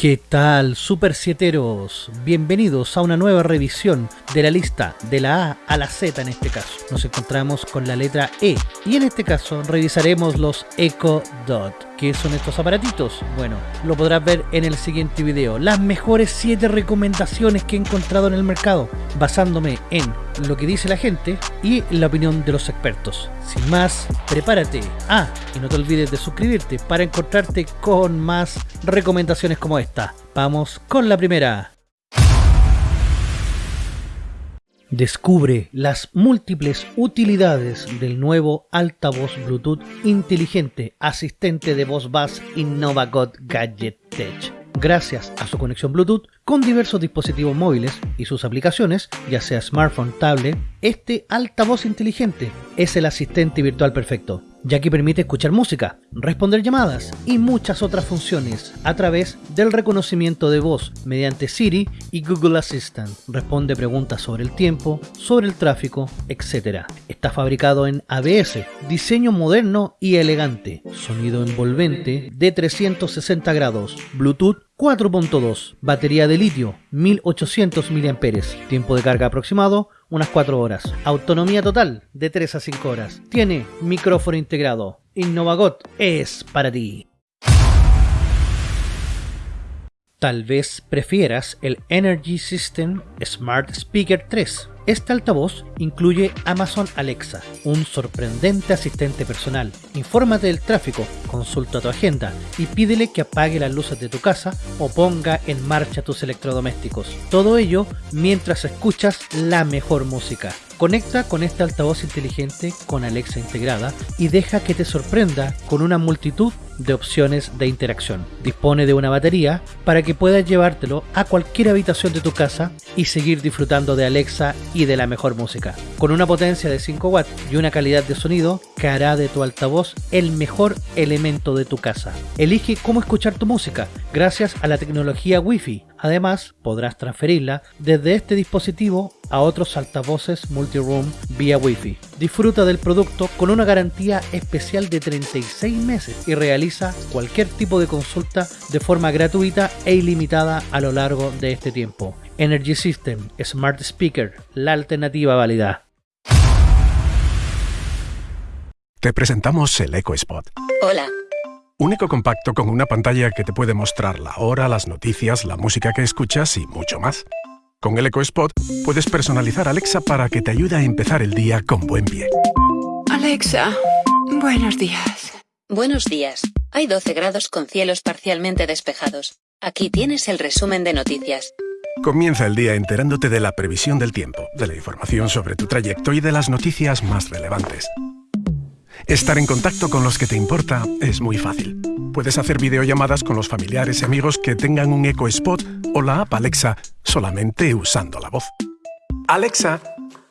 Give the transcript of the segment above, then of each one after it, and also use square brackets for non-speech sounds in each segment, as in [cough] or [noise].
¿Qué tal, Super Sieteros? Bienvenidos a una nueva revisión de la lista de la A a la Z en este caso. Nos encontramos con la letra E y en este caso revisaremos los Echo Dot. ¿Qué son estos aparatitos? Bueno, lo podrás ver en el siguiente video. Las mejores 7 recomendaciones que he encontrado en el mercado, basándome en lo que dice la gente y la opinión de los expertos. Sin más, prepárate. Ah, y no te olvides de suscribirte para encontrarte con más recomendaciones como esta. Vamos con la primera. Descubre las múltiples utilidades del nuevo altavoz Bluetooth inteligente asistente de voz Bass InnovaGod Gadget Tech. Gracias a su conexión Bluetooth con diversos dispositivos móviles y sus aplicaciones, ya sea smartphone, tablet, este altavoz inteligente es el asistente virtual perfecto ya que permite escuchar música, responder llamadas y muchas otras funciones a través del reconocimiento de voz mediante Siri y Google Assistant. Responde preguntas sobre el tiempo, sobre el tráfico, etc. Está fabricado en ABS, diseño moderno y elegante, sonido envolvente de 360 grados, Bluetooth 4.2, batería de litio 1800 mAh, tiempo de carga aproximado unas 4 horas, autonomía total de 3 a 5 horas, tiene micrófono integrado, Innovagot es para ti. Tal vez prefieras el Energy System Smart Speaker 3 este altavoz incluye Amazon Alexa, un sorprendente asistente personal. Infórmate del tráfico, consulta tu agenda y pídele que apague las luces de tu casa o ponga en marcha tus electrodomésticos. Todo ello mientras escuchas la mejor música. Conecta con este altavoz inteligente con Alexa integrada y deja que te sorprenda con una multitud de opciones de interacción. Dispone de una batería para que puedas llevártelo a cualquier habitación de tu casa y seguir disfrutando de Alexa y de la mejor música. Con una potencia de 5 watts y una calidad de sonido que hará de tu altavoz el mejor elemento de tu casa. Elige cómo escuchar tu música gracias a la tecnología Wi-Fi. Además, podrás transferirla desde este dispositivo a otros altavoces multi-room vía Wi-Fi. Disfruta del producto con una garantía especial de 36 meses y realiza cualquier tipo de consulta de forma gratuita e ilimitada a lo largo de este tiempo. Energy System Smart Speaker, la alternativa válida. Te presentamos el Eco Spot. Hola. Un eco compacto con una pantalla que te puede mostrar la hora, las noticias, la música que escuchas y mucho más. Con el Eco Spot puedes personalizar Alexa para que te ayude a empezar el día con buen pie. Alexa, buenos días. Buenos días. Hay 12 grados con cielos parcialmente despejados. Aquí tienes el resumen de noticias. Comienza el día enterándote de la previsión del tiempo, de la información sobre tu trayecto y de las noticias más relevantes. Estar en contacto con los que te importa es muy fácil. Puedes hacer videollamadas con los familiares y amigos que tengan un Eco Spot o la app Alexa solamente usando la voz. Alexa,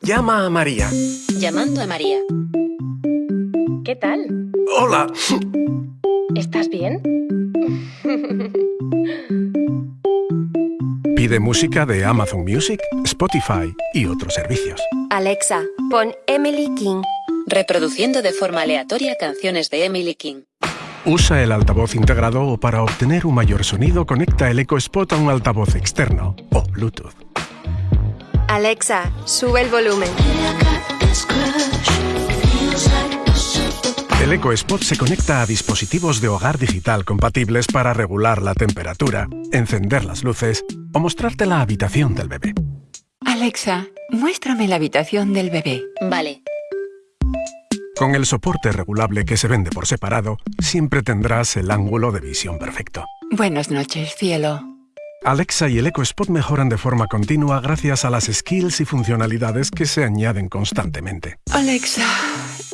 llama a María. Llamando a María. ¿Qué tal? Hola. ¿Estás bien? [laughs] Pide música de Amazon Music, Spotify y otros servicios. Alexa, pon Emily King. Reproduciendo de forma aleatoria canciones de Emily King. Usa el altavoz integrado o para obtener un mayor sonido conecta el Eco Spot a un altavoz externo o Bluetooth. Alexa, sube el volumen. El Eco Spot se conecta a dispositivos de hogar digital compatibles para regular la temperatura, encender las luces o mostrarte la habitación del bebé. Alexa, muéstrame la habitación del bebé. Vale. Con el soporte regulable que se vende por separado, siempre tendrás el ángulo de visión perfecto. Buenas noches, cielo. Alexa y el Eco Spot mejoran de forma continua gracias a las skills y funcionalidades que se añaden constantemente. Alexa,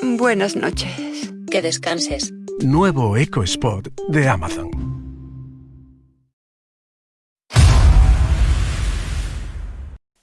buenas noches. Que descanses. Nuevo Eco Spot de Amazon.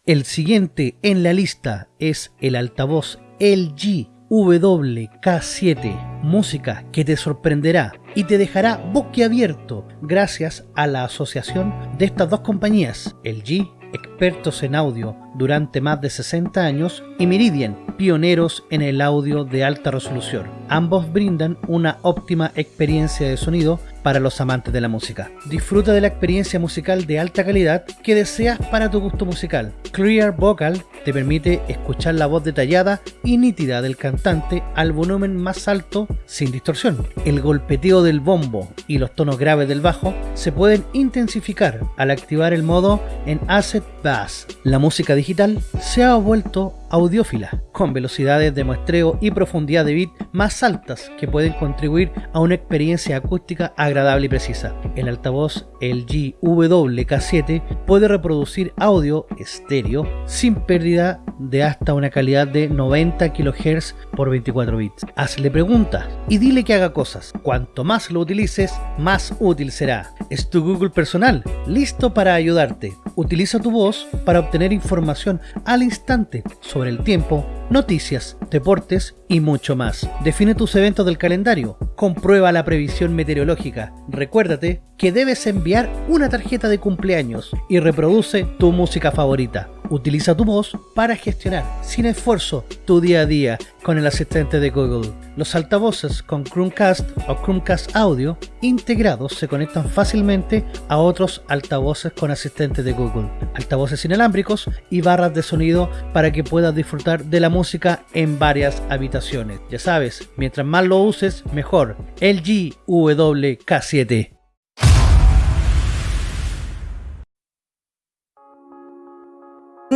El siguiente en la lista es el altavoz LG WK7, música que te sorprenderá y te dejará boquiabierto gracias a la asociación de estas dos compañías, LG, expertos en audio durante más de 60 años, y Meridian, pioneros en el audio de alta resolución. Ambos brindan una óptima experiencia de sonido para los amantes de la música. Disfruta de la experiencia musical de alta calidad que deseas para tu gusto musical. Clear Vocal te permite escuchar la voz detallada y nítida del cantante al volumen más alto sin distorsión. El golpeteo del bombo y los tonos graves del bajo se pueden intensificar al activar el modo en Asset Bass. La música digital se ha vuelto audiófila, con velocidades de muestreo y profundidad de bit más altas que pueden contribuir a una experiencia acústica agradable y precisa. El altavoz LG WK7 puede reproducir audio estéreo sin pérdida de hasta una calidad de 90 kHz por 24 bits. Hazle preguntas y dile que haga cosas. Cuanto más lo utilices, más útil será. Es tu Google personal, listo para ayudarte. Utiliza tu voz para obtener información al instante sobre el tiempo, noticias, deportes y mucho más. Define tus eventos del calendario, comprueba la previsión meteorológica, recuérdate que debes enviar una tarjeta de cumpleaños y reproduce tu música favorita. Utiliza tu voz para gestionar sin esfuerzo tu día a día con el asistente de Google. Los altavoces con Chromecast o Chromecast Audio integrados se conectan fácilmente a otros altavoces con asistente de Google, altavoces inalámbricos y barras de sonido para que puedas disfrutar de la música en varias habitaciones. Ya sabes, mientras más lo uses, mejor. LG WK7.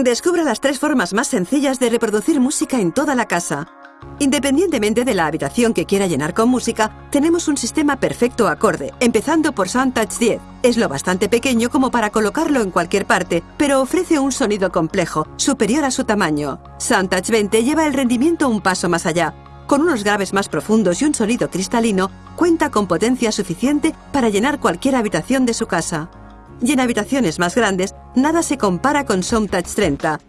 Descubra las tres formas más sencillas de reproducir música en toda la casa. Independientemente de la habitación que quiera llenar con música, tenemos un sistema perfecto acorde, empezando por SoundTouch 10. Es lo bastante pequeño como para colocarlo en cualquier parte, pero ofrece un sonido complejo, superior a su tamaño. SoundTouch 20 lleva el rendimiento un paso más allá. Con unos graves más profundos y un sonido cristalino, cuenta con potencia suficiente para llenar cualquier habitación de su casa y en habitaciones más grandes, nada se compara con SoundTouch 30.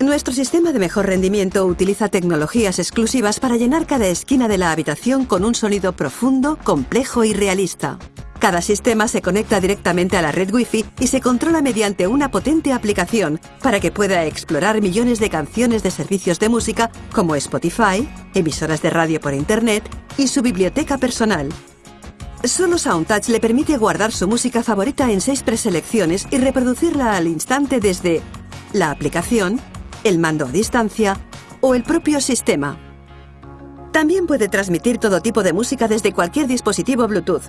Nuestro sistema de mejor rendimiento utiliza tecnologías exclusivas para llenar cada esquina de la habitación con un sonido profundo, complejo y realista. Cada sistema se conecta directamente a la red Wi-Fi y se controla mediante una potente aplicación para que pueda explorar millones de canciones de servicios de música como Spotify, emisoras de radio por Internet y su biblioteca personal, Solo SoundTouch le permite guardar su música favorita en seis preselecciones y reproducirla al instante desde la aplicación, el mando a distancia o el propio sistema. También puede transmitir todo tipo de música desde cualquier dispositivo Bluetooth.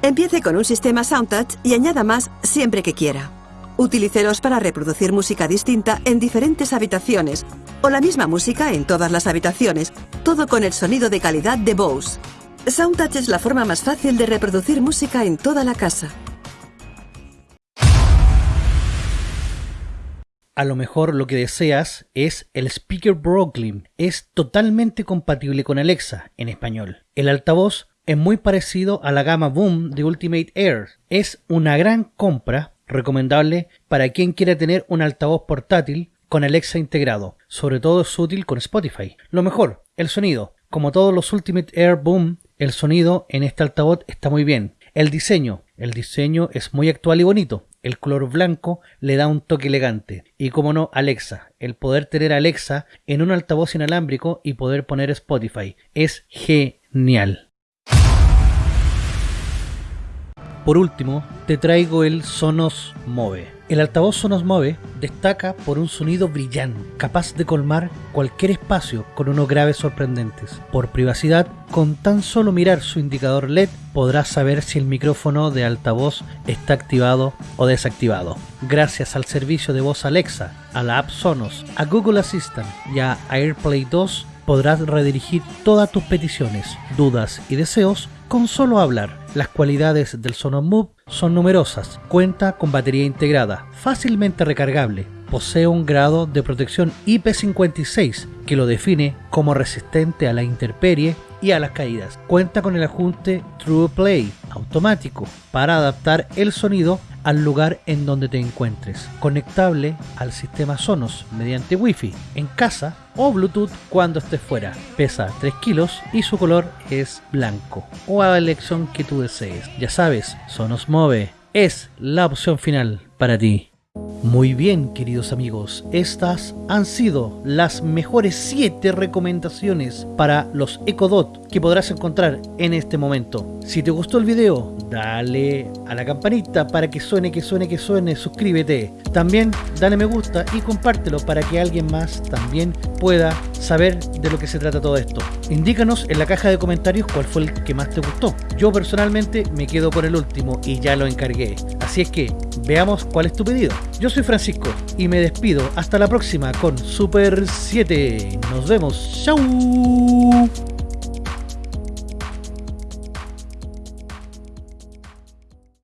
Empiece con un sistema SoundTouch y añada más siempre que quiera. Utilícelos para reproducir música distinta en diferentes habitaciones o la misma música en todas las habitaciones, todo con el sonido de calidad de Bose. SoundTouch es la forma más fácil de reproducir música en toda la casa. A lo mejor lo que deseas es el Speaker Brooklyn. Es totalmente compatible con Alexa en español. El altavoz es muy parecido a la gama Boom de Ultimate Air. Es una gran compra recomendable para quien quiera tener un altavoz portátil con Alexa integrado. Sobre todo es útil con Spotify. Lo mejor, el sonido. Como todos los Ultimate Air Boom, el sonido en este altavoz está muy bien. El diseño, el diseño es muy actual y bonito. El color blanco le da un toque elegante. Y como no, Alexa. El poder tener Alexa en un altavoz inalámbrico y poder poner Spotify. Es genial. Por último, te traigo el Sonos Move. El altavoz Sonos Move destaca por un sonido brillante, capaz de colmar cualquier espacio con unos graves sorprendentes. Por privacidad, con tan solo mirar su indicador LED podrás saber si el micrófono de altavoz está activado o desactivado. Gracias al servicio de voz Alexa, a la app Sonos, a Google Assistant y a AirPlay 2 podrás redirigir todas tus peticiones, dudas y deseos con solo hablar. Las cualidades del Sonos Move son numerosas. Cuenta con batería integrada, fácilmente recargable. Posee un grado de protección IP56 que lo define como resistente a la intemperie y a las caídas. Cuenta con el ajuste True Play automático para adaptar el sonido al lugar en donde te encuentres. Conectable al sistema Sonos mediante Wi-Fi en casa o Bluetooth cuando estés fuera. Pesa 3 kilos y su color es blanco o a la elección que tú desees. Ya sabes, Sonos Move es la opción final para ti. Muy bien, queridos amigos, estas han sido las mejores 7 recomendaciones para los Ecodot que podrás encontrar en este momento. Si te gustó el video, dale a la campanita para que suene, que suene, que suene, suscríbete. También dale me gusta y compártelo para que alguien más también pueda saber de lo que se trata todo esto. Indícanos en la caja de comentarios cuál fue el que más te gustó. Yo personalmente me quedo con el último y ya lo encargué. Así es que veamos cuál es tu pedido. Yo soy Francisco y me despido. Hasta la próxima con Super 7. Nos vemos. Chau.